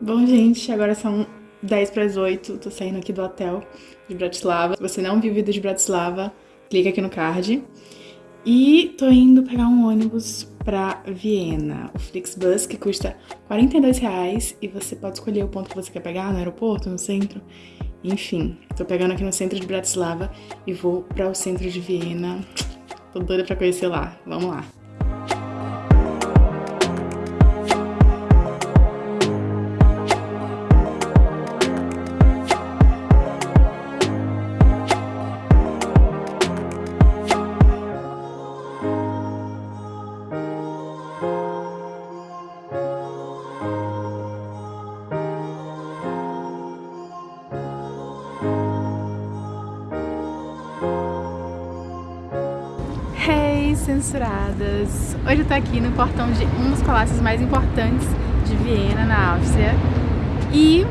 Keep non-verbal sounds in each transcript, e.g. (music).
Bom, gente, agora são 10 para as 8, tô saindo aqui do hotel de Bratislava. Se você não viu o vídeo de Bratislava, clica aqui no card. E tô indo pegar um ônibus pra Viena, o Flixbus, que custa 42 reais e você pode escolher o ponto que você quer pegar no aeroporto, no centro. Enfim, tô pegando aqui no centro de Bratislava e vou para o centro de Viena. Tô doida pra conhecer lá. Vamos lá. Hoje eu tô aqui no portão de um dos palácios mais importantes de Viena, na Áustria. E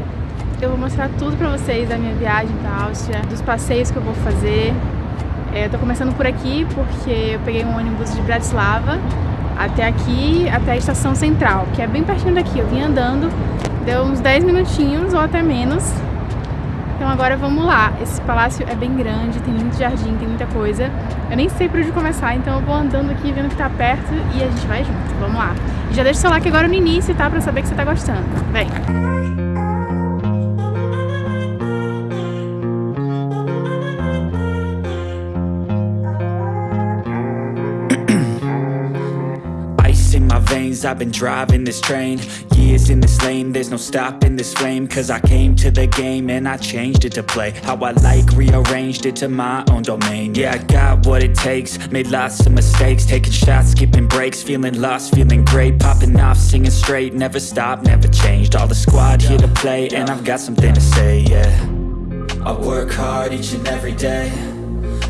eu vou mostrar tudo pra vocês da minha viagem pra Áustria, dos passeios que eu vou fazer. É, eu tô começando por aqui porque eu peguei um ônibus de Bratislava até aqui, até a estação central, que é bem pertinho daqui. Eu vim andando, deu uns 10 minutinhos ou até menos. Então agora vamos lá. Esse palácio é bem grande, tem muito jardim, tem muita coisa. Eu nem sei por onde começar, então eu vou andando aqui, vendo que tá perto e a gente vai junto. Vamos lá. E já deixa o seu like agora no início, tá? Pra saber que você tá gostando. Vem! Veins. I've been driving this train Years in this lane. There's no stopping this flame Cause I came to the game And I changed it to play. How I like Rearranged it to my own domain. Yeah, I got what it takes. Made lots of mistakes. Taking shots, skipping breaks Feeling lost, feeling great. Popping off, singing straight. Never stopped, never changed. All the squad here to play And I've got something to say, yeah. I work hard each and every day.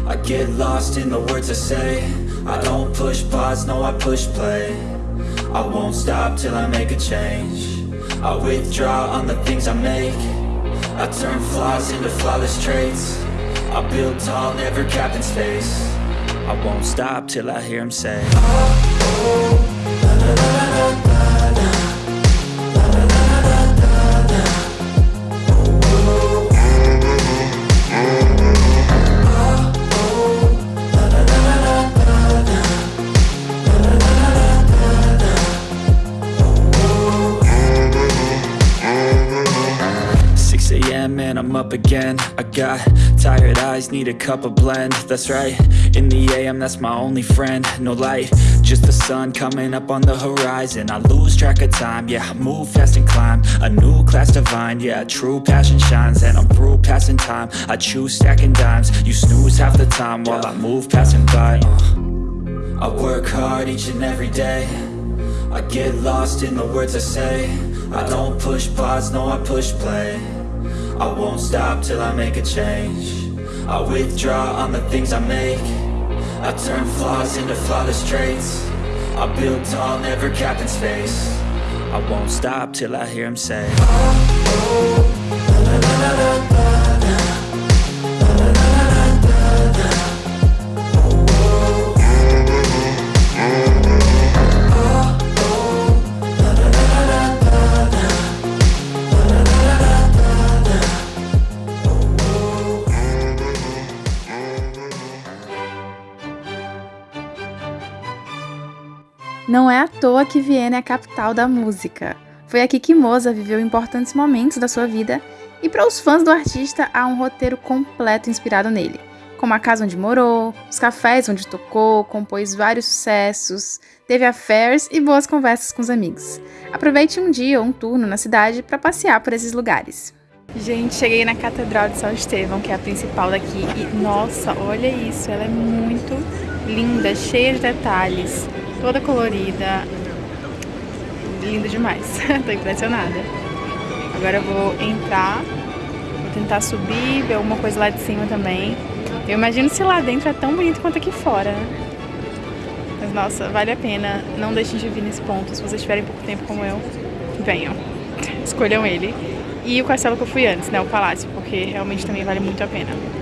I get lost in the words I say. I don't push pause, no I push play I won't stop till I make a change I withdraw on the things I make I turn flaws into flawless traits I build tall, never capped in space I won't stop till I hear him say oh, oh, la, la, la, up again. I got tired eyes, need a cup of blend. That's right, in the AM that's my only friend. No light, just the sun coming up on the horizon. I lose track of time, yeah, I move fast and climb. A new class divine, yeah, true passion shines. And I'm through passing time, I choose stacking dimes. You snooze half the time while I move passing by uh. I work hard each and every day. I get lost in the words I say. I don't push pause, no I push play I won't stop till I make a change I withdraw on the things I make I turn flaws into flawless traits I build tall, never capped in space I won't stop till I hear him say oh, oh, la, la, la, Não é à toa que Viena é a capital da música. Foi aqui que Mozart viveu importantes momentos da sua vida e para os fãs do artista há um roteiro completo inspirado nele, como a casa onde morou, os cafés onde tocou, compôs vários sucessos, teve affairs e boas conversas com os amigos. Aproveite um dia ou um turno na cidade para passear por esses lugares. Gente, cheguei na Catedral de São Estevão, que é a principal daqui, e nossa, olha isso, ela é muito linda, cheia de detalhes toda colorida. Linda demais. (laughs) Tô impressionada. Agora eu vou entrar, vou tentar subir, ver alguma coisa lá de cima também. Eu imagino se lá dentro é tão bonito quanto aqui fora, né? Mas nossa, vale a pena. Não deixem de vir nesse ponto. Se vocês tiverem pouco tempo como eu, venham. (laughs) Escolham ele. E o castelo que eu fui antes, né? O palácio, porque realmente também vale muito a pena.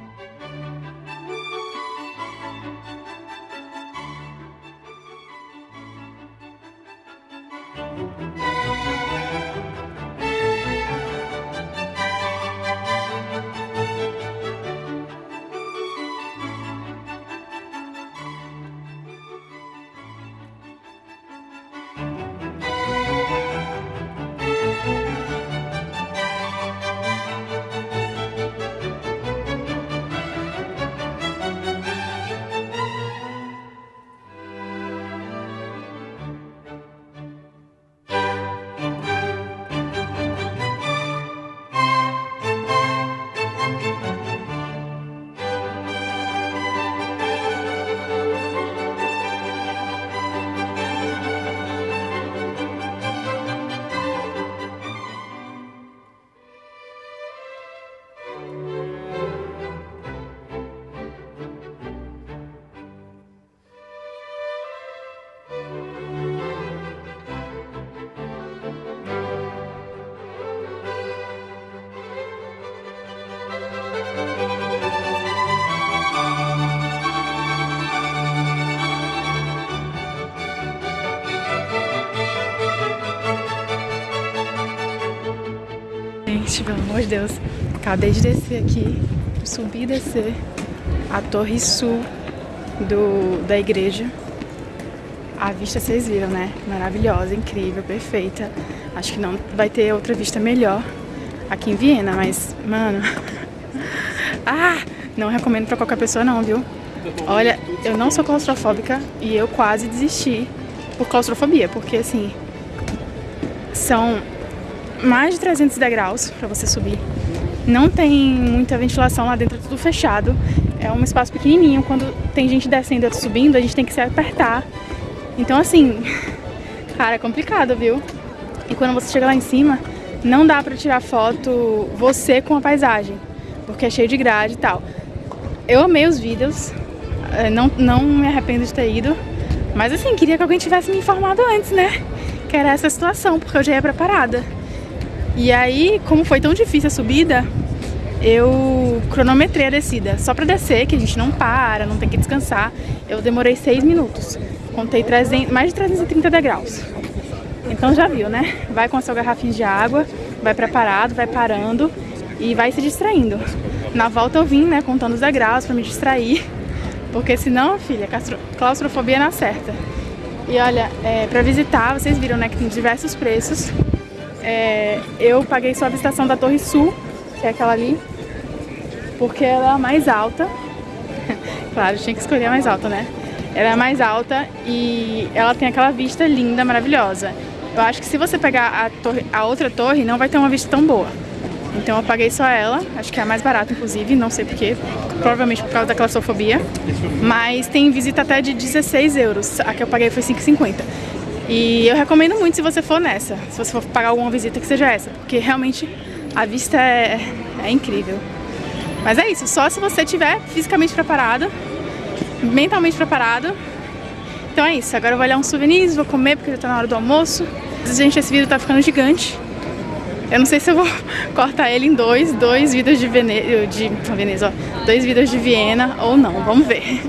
Gente, pelo amor de Deus. Acabei de descer aqui, subir e descer a torre sul do, da igreja. A vista vocês viram, né? Maravilhosa, incrível, perfeita. Acho que não vai ter outra vista melhor aqui em Viena, mas, mano... (laughs) ah! Não recomendo pra qualquer pessoa não, viu? Olha, eu não sou claustrofóbica e eu quase desisti por claustrofobia, porque assim... São mais de 300 degraus pra você subir. Não tem muita ventilação lá dentro, é tudo fechado. É um espaço pequenininho, quando tem gente descendo e subindo, a gente tem que se apertar então assim, (laughs) cara, é complicado, viu? E quando você chega lá em cima, não dá pra tirar foto você com a paisagem, porque é cheio de grade e tal. Eu amei os vídeos, é, não, não me arrependo de ter ido, mas assim, queria que alguém tivesse me informado antes, né? Que era essa situação, porque eu já ia preparada. E aí, como foi tão difícil a subida, eu cronometrei a descida. Só pra descer, que a gente não para, não tem que descansar, eu demorei seis minutos. Contei 300, mais de 330 degraus. Então já viu, né? Vai com a sua garrafinha de água, vai preparado, vai parando e vai se distraindo. Na volta eu vim, né, contando os degraus pra me distrair, porque senão, filha, claustrofobia na certa. E olha, é, pra visitar, vocês viram, né, que tem diversos preços. É, eu paguei só a visitação da Torre Sul, que é aquela ali, porque ela é a mais alta. (laughs) claro, tinha que escolher a mais alta, né? Ela é mais alta e ela tem aquela vista linda, maravilhosa. Eu acho que se você pegar a, torre, a outra torre, não vai ter uma vista tão boa. Então eu paguei só ela, acho que é a mais barata inclusive, não sei porquê, provavelmente por causa da claustrofobia. Mas tem visita até de 16 euros, a que eu paguei foi 5,50. E eu recomendo muito se você for nessa, se você for pagar alguma visita que seja essa, porque realmente a vista é, é incrível. Mas é isso, só se você estiver fisicamente preparado mentalmente preparado. Então é isso, agora eu vou olhar uns souvenirs, vou comer porque já tá na hora do almoço. Gente, esse vídeo tá ficando gigante. Eu não sei se eu vou (laughs) cortar ele em dois, dois vídeos de Veneza, de Veneza, ó, dois vídeos de Viena ou não, vamos ver.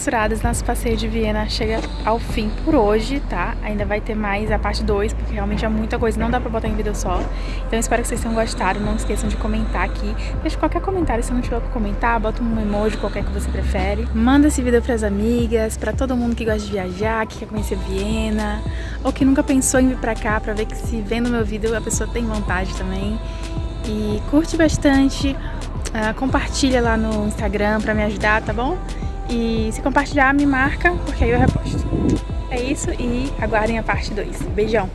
Censuradas, nosso passeio de Viena chega ao fim por hoje, tá? Ainda vai ter mais a parte 2, porque realmente é muita coisa, não dá pra botar em vídeo só. Então espero que vocês tenham gostado, não esqueçam de comentar aqui. Deixa qualquer comentário, se não tiver pra comentar, bota um emoji qualquer que você prefere. Manda esse vídeo pras amigas, pra todo mundo que gosta de viajar, que quer conhecer Viena, ou que nunca pensou em vir pra cá, pra ver que se vendo meu vídeo a pessoa tem vontade também. E curte bastante, uh, compartilha lá no Instagram pra me ajudar, tá bom? E se compartilhar, me marca, porque aí eu reposto. É isso e aguardem a parte 2. Beijão!